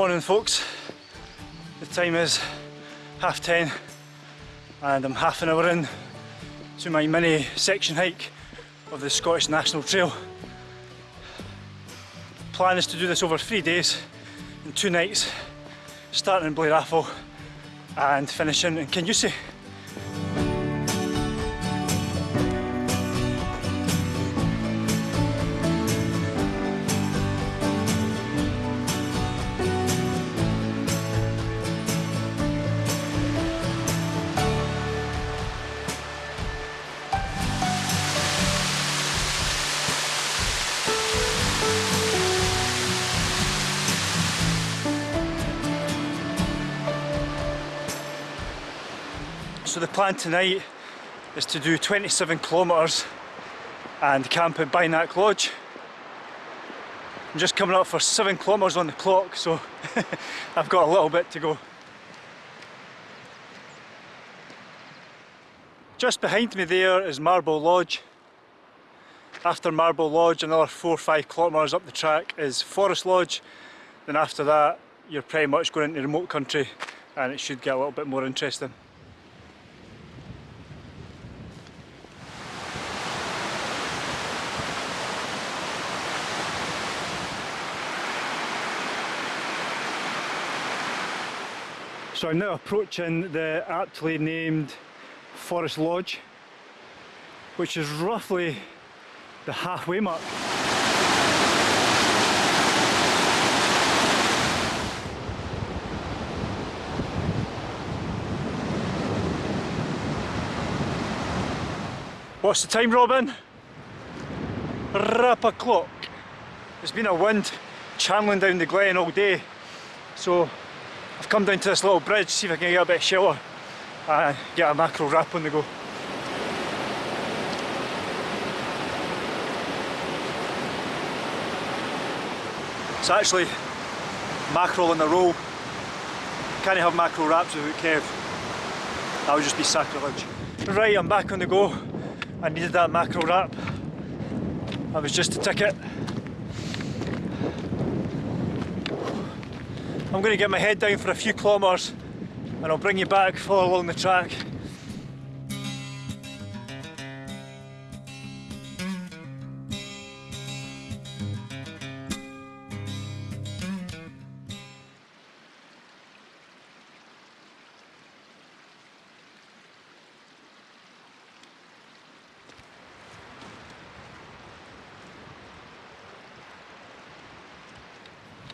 Good morning folks, the time is half ten and I'm half an hour in to my mini section hike of the Scottish National Trail. Plan is to do this over three days and two nights, starting in Blair Atholl and finishing in Kingussie. Plan tonight is to do 27 kilometres and camp at Bynack Lodge. I'm just coming up for 7 kilometres on the clock so I've got a little bit to go. Just behind me there is Marble Lodge. After Marble Lodge another 4 or 5 kilometres up the track is Forest Lodge. Then after that you're pretty much going into remote country and it should get a little bit more interesting. So I'm now approaching the aptly named Forest Lodge, which is roughly the halfway mark. What's the time, Robin? Rap o'clock. There's been a wind channeling down the glen all day, so come down to this little bridge, see if I can get a bit of shelter and uh, get a mackerel wrap on the go. It's actually mackerel in a roll. Can't have mackerel wraps without Kev. That would just be sacrilege. Right, I'm back on the go. I needed that mackerel wrap. That was just a ticket. I'm going to get my head down for a few kilometres and I'll bring you back, follow along the track.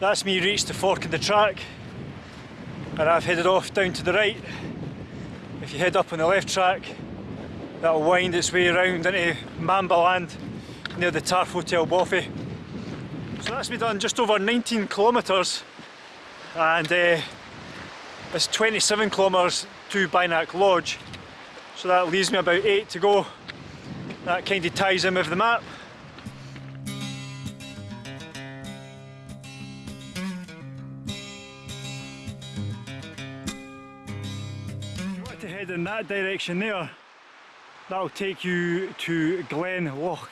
That's me reached the fork in the track and I've headed off down to the right. If you head up on the left track, that'll wind its way around into Mamba Land near the Tarf Hotel bothy. So that's me done just over 19 kilometres and uh, it's 27 kilometres to Bynack Lodge. So that leaves me about 8 to go. That kind of ties in with the map. In that direction there, that'll take you to Glen Loch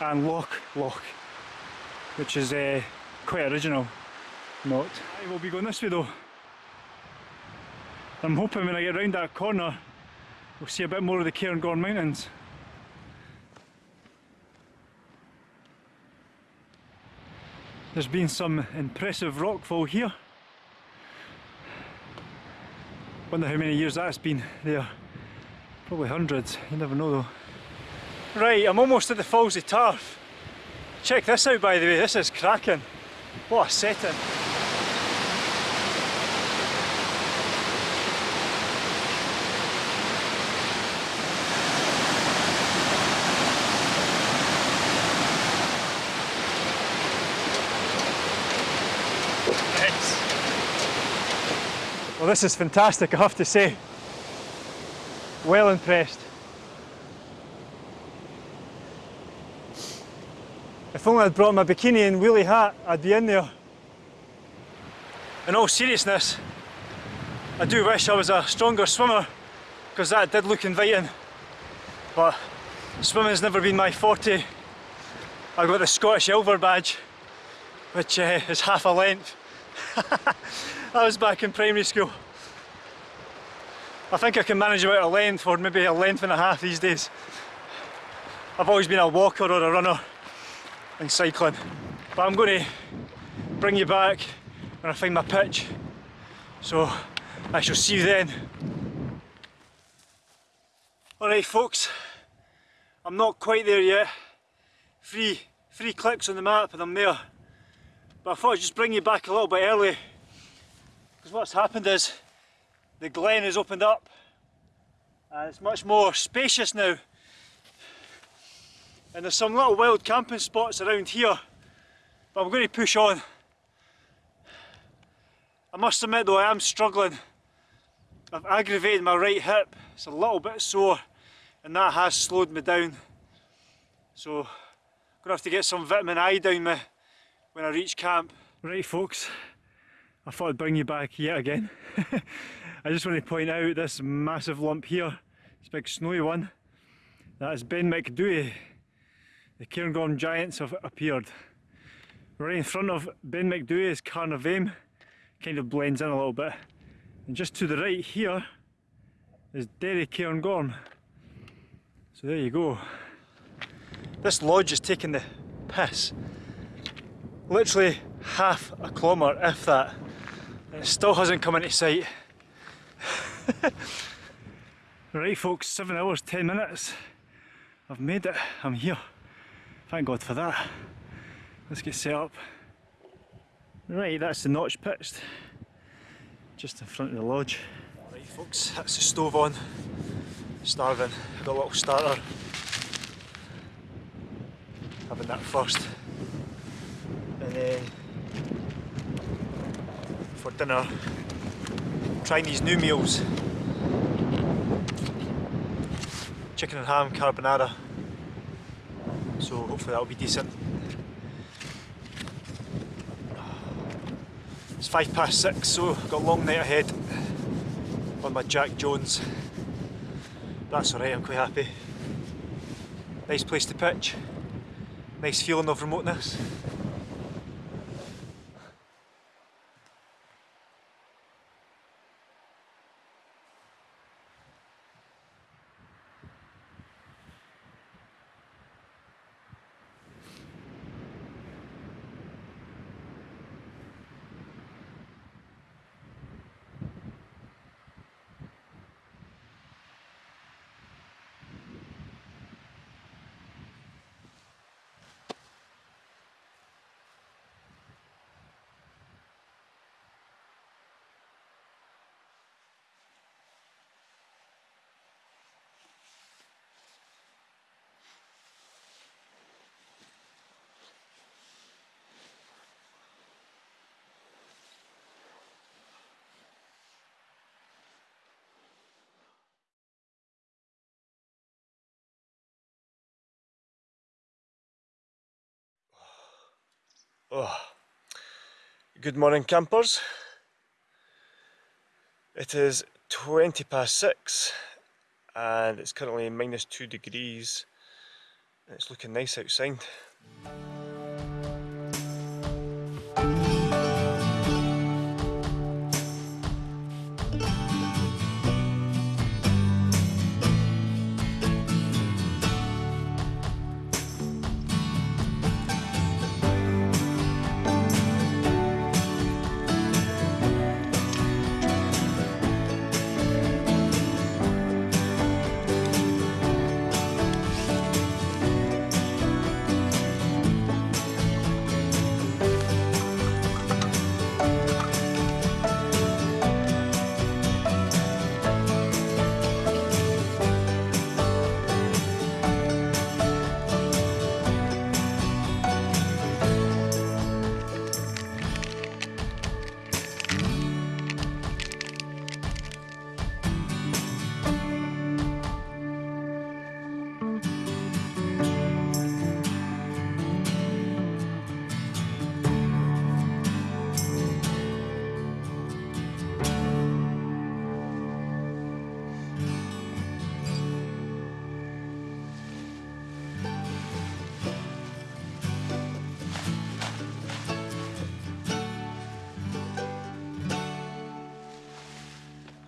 and Loch Loch, which is uh, quite original not. I will be going this way though. I'm hoping when I get round that corner we'll see a bit more of the Cairngorm Mountains. There's been some impressive rockfall here. Wonder how many years that's been there. Probably hundreds, you never know though. Right, I'm almost at the Falls of Tarf. Check this out by the way, this is cracking. What a setting. Well this is fantastic I have to say. Well impressed. If only I'd brought my bikini and wheelie hat, I'd be in there. In all seriousness, I do wish I was a stronger swimmer because that did look inviting. But swimming's never been my forte. I got the Scottish Ilver badge, which uh, is half a length that was back in primary school. I think I can manage about a length or maybe a length and a half these days. I've always been a walker or a runner in cycling. But I'm going to bring you back when I find my pitch. So I shall see you then. Alright folks, I'm not quite there yet. Three, three clicks on the map and I'm there. But I thought I'd just bring you back a little bit early. Because what's happened is the glen has opened up and it's much more spacious now. And there's some little wild camping spots around here. But I'm going to push on. I must admit though I am struggling. I've aggravated my right hip. It's a little bit sore and that has slowed me down. So I'm going to have to get some vitamin I down me when I reach camp. Right folks, I thought I'd bring you back yet again. I just want to point out this massive lump here, this big snowy one. That is Ben Macdui. The Cairngorm Giants have appeared. Right in front of Ben Macdui is Carn a' Mhaim, kind of blends in a little bit. And just to the right here is Derry Cairngorm. So there you go. This lodge is taking the piss. Literally half a kilometre, if that. Still hasn't come into sight. right folks, 7 hours 10 minutes. I've made it, I'm here. Thank God for that. Let's get set up. Right, that's the notch pitched. Just in front of the lodge. Right folks, that's the stove on. Starving, got a little starter. Having that first. And then for dinner, trying these new meals. Chicken and ham carbonara. So hopefully that'll be decent. It's five past six, so got a long night ahead on my Jack Jones. That's alright, I'm quite happy. Nice place to pitch. Nice feeling of remoteness. Oh. Good morning campers. It is 20 past 6 and it's currently minus 2 degrees. It's looking nice outside.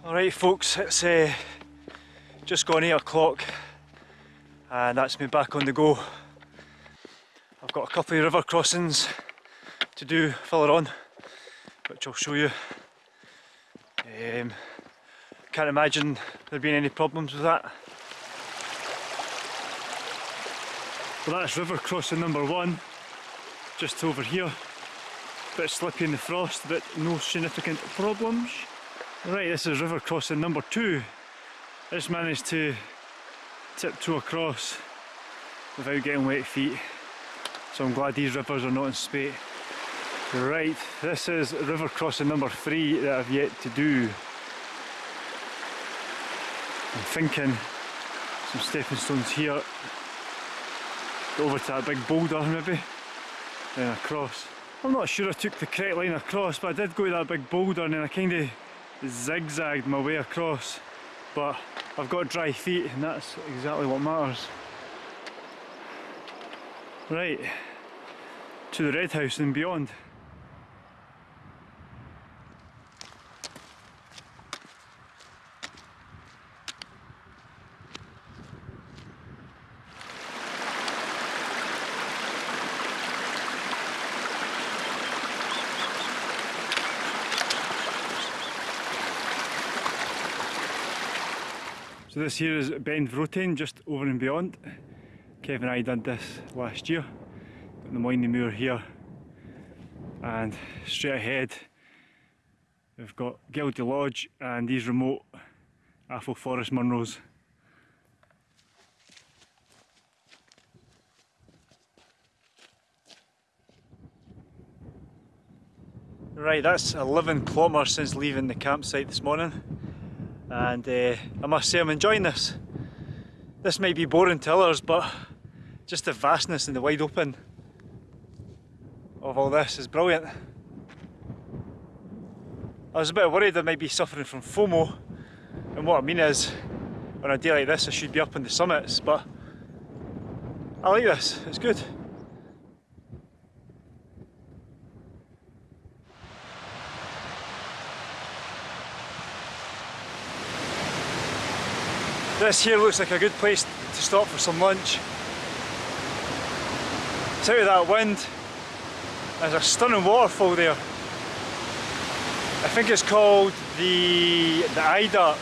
Alright folks, it's uh, just gone 8 o'clock and that's me back on the go. I've got a couple of river crossings to do further on, which I'll show you. Um, can't imagine there being any problems with that. Well that's river crossing number one, just over here. Bit slippy in the frost, but no significant problems. Right, this is river crossing number two. I just managed to tiptoe across without getting wet feet. So I'm glad these rivers are not in spate. Right, this is river crossing number three that I've yet to do. I'm thinking some stepping stones here. Go over to that big boulder maybe, then across. I'm not sure I took the correct line across, but I did go to that big boulder and then I kind of zigzagged my way across but I've got dry feet and that's exactly what matters. Right, to the red house and beyond. So this here is Beinn Bhrotain, just over and beyond. Kevin and I did this last year. Got the Moine Mhor here. And straight ahead we've got Geldie Lodge and these remote Atholl Forest Munros. Right, that's 11 kilometres since leaving the campsite this morning and uh, I must say I'm enjoying this. This might be boring to others but just the vastness and the wide open of all this is brilliant. I was a bit worried I might be suffering from FOMO and what I mean is on a day like this I should be up on the summits but I like this, it's good. This here looks like a good place to stop for some lunch. It's out of that wind. There's a stunning waterfall there. I think it's called the, the Ida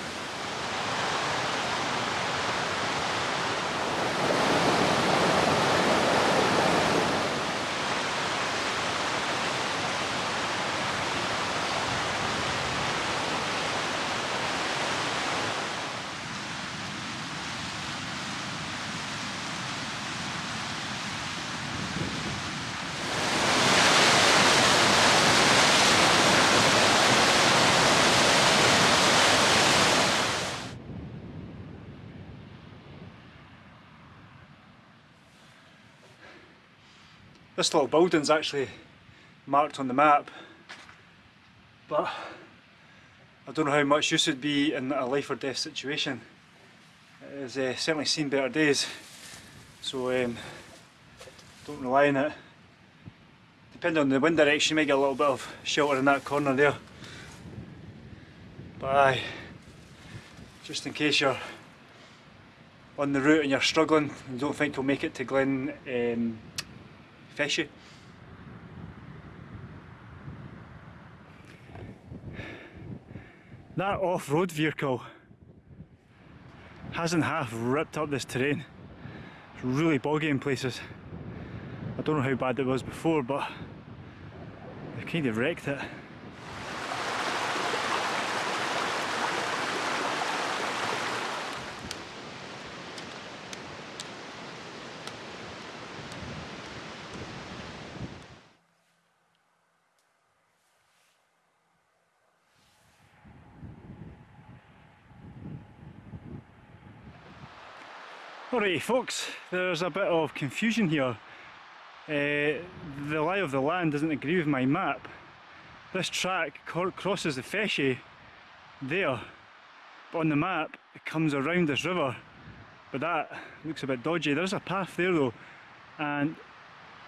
This little building's actually marked on the map, but I don't know how much use it'd be in a life or death situation. It has uh, certainly seen better days, so um, don't rely on it. Depending on the wind direction, you might get a little bit of shelter in that corner there. But aye, just in case you're on the route and you're struggling and don't think you'll make it to Glen um, Feshie. That off-road vehicle hasn't half ripped up this terrain. It's really boggy in places. I don't know how bad it was before, but they kind of wrecked it. Alright folks, there's a bit of confusion here. Uh, the lie of the land doesn't agree with my map. This track crosses the Feshie there, but on the map it comes around this river. But that looks a bit dodgy. There's a path there though, and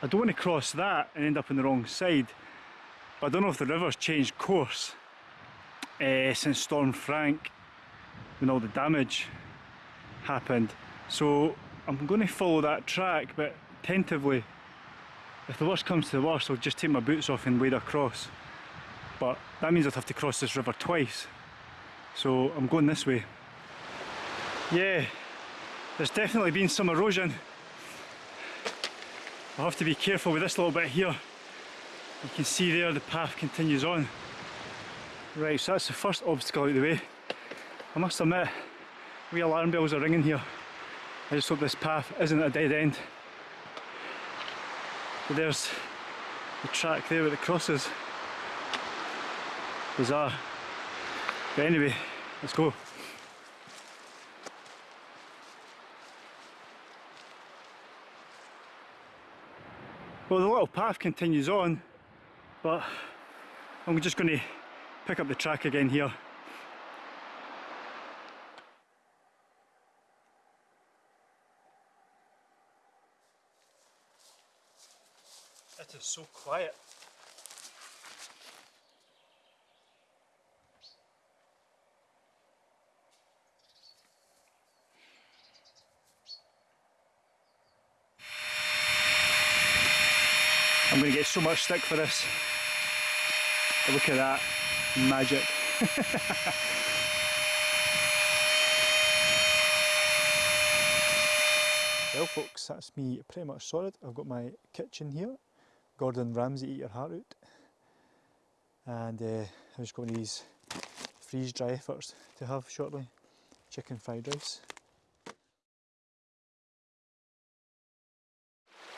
I don't want to cross that and end up on the wrong side. But I don't know if the river's changed course. uh, since Storm Frank when all the damage happened. So I'm going to follow that track, but tentatively, if the worst comes to the worst, I'll just take my boots off and wade across. But that means I'd have to cross this river twice. So I'm going this way. Yeah, there's definitely been some erosion. I'll have to be careful with this little bit here. You can see there the path continues on. Right, so that's the first obstacle out of the way. I must admit, we alarm bells are ringing here. I just hope this path isn't a dead end. But there's the track there with the crosses. Bizarre. But anyway, let's go. Well, the little path continues on, but I'm just going to pick up the track again here. Is so quiet. I'm going to get so much stick for this. Look at that magic. well folks, that's me pretty much sorted. I've got my kitchen here. Gordon Ramsay Eat Your Heart Out. And uh, I'm just going to these freeze dry efforts to have shortly. Chicken fried rice.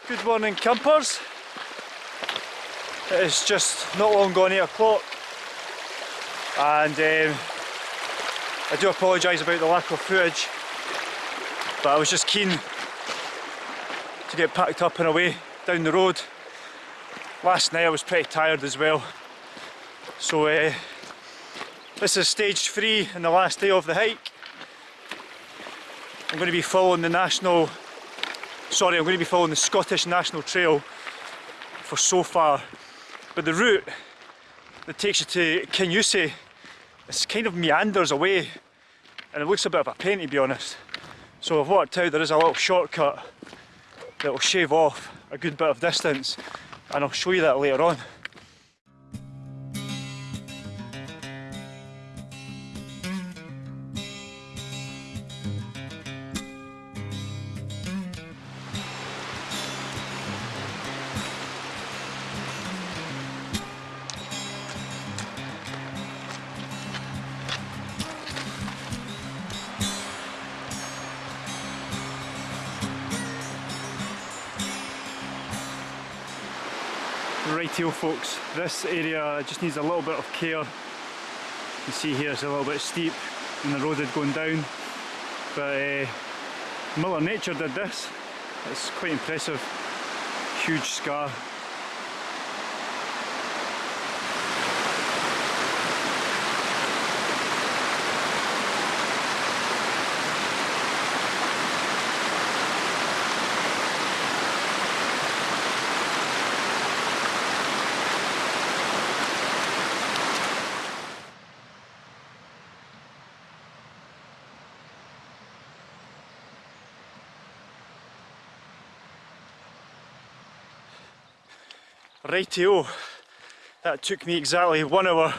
Good morning campers. It's just not long gone 8 o'clock and um, I do apologise about the lack of footage but I was just keen to get packed up and away down the road. Last night I was pretty tired as well so uh, this is stage 3 and the last day of the hike. I'm going to be following the national, sorry I'm going to be following the Scottish National Trail for so far but the route that takes you to Kingussie, it's kind of meanders away and it looks a bit of a pain to be honest. So I've worked out there is a little shortcut that will shave off a good bit of distance and I'll show you that later on. This area just needs a little bit of care. You see here it's a little bit steep and the road had gone down. But uh, Mother Nature did this. It's quite impressive. Huge scar Rightio, that took me exactly one hour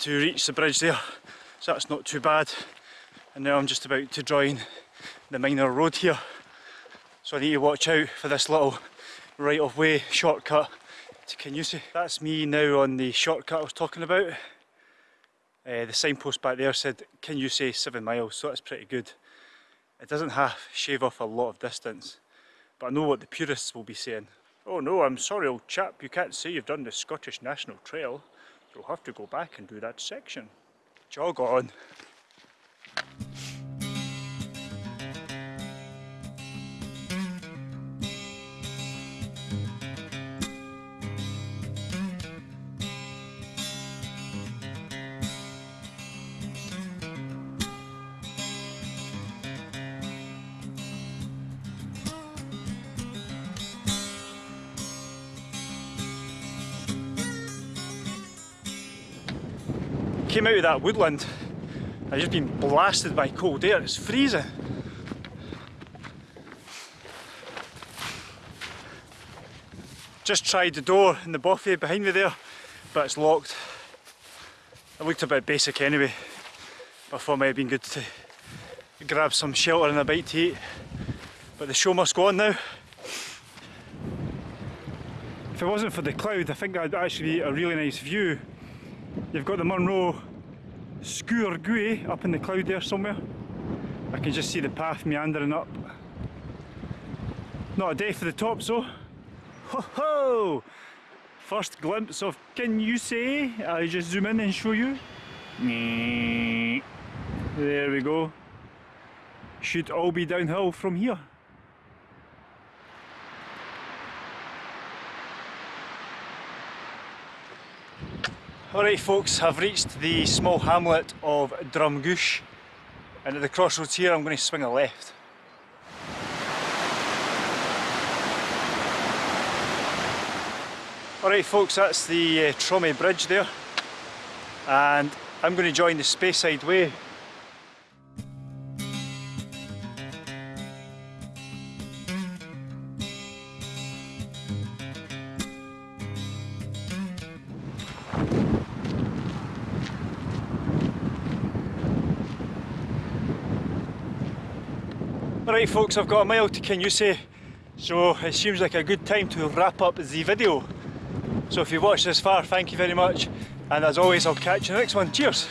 to reach the bridge there, so that's not too bad. And now I'm just about to join the minor road here. So I need to watch out for this little right of way shortcut to Kingussie. That's me now on the shortcut I was talking about. Uh, the signpost back there said Kingussie 7 miles, so that's pretty good. It doesn't have shave off a lot of distance, but I know what the purists will be saying. Oh no, I'm sorry old chap, you can't say you've done the Scottish National Trail. You'll have to go back and do that section. Jog on. Came out of that woodland. I've just been blasted by cold air, it's freezing. Just tried the door in the buffet behind me there, but it's locked. It looked a bit basic anyway, I thought it might have been good to grab some shelter and a bite to eat. But the show must go on now. If it wasn't for the cloud, I think that'd actually be a really nice view. You've got the Munro Gwy up in the cloud there somewhere. I can just see the path meandering up. Not a day for the top, so. Ho ho! First glimpse of Kingussie? I'll just zoom in and show you. There we go. Should all be downhill from here. Alright folks, I've reached the small hamlet of Drumguish. And at the crossroads here I'm going to swing a left. Alright folks, that's the uh, Tromie Bridge there. And I'm going to join the Speyside Way Alright folks, I've got a mile to Kingussie, so it seems like a good time to wrap up the video. So if you've watched this far, thank you very much, and as always I'll catch you in the next one. Cheers!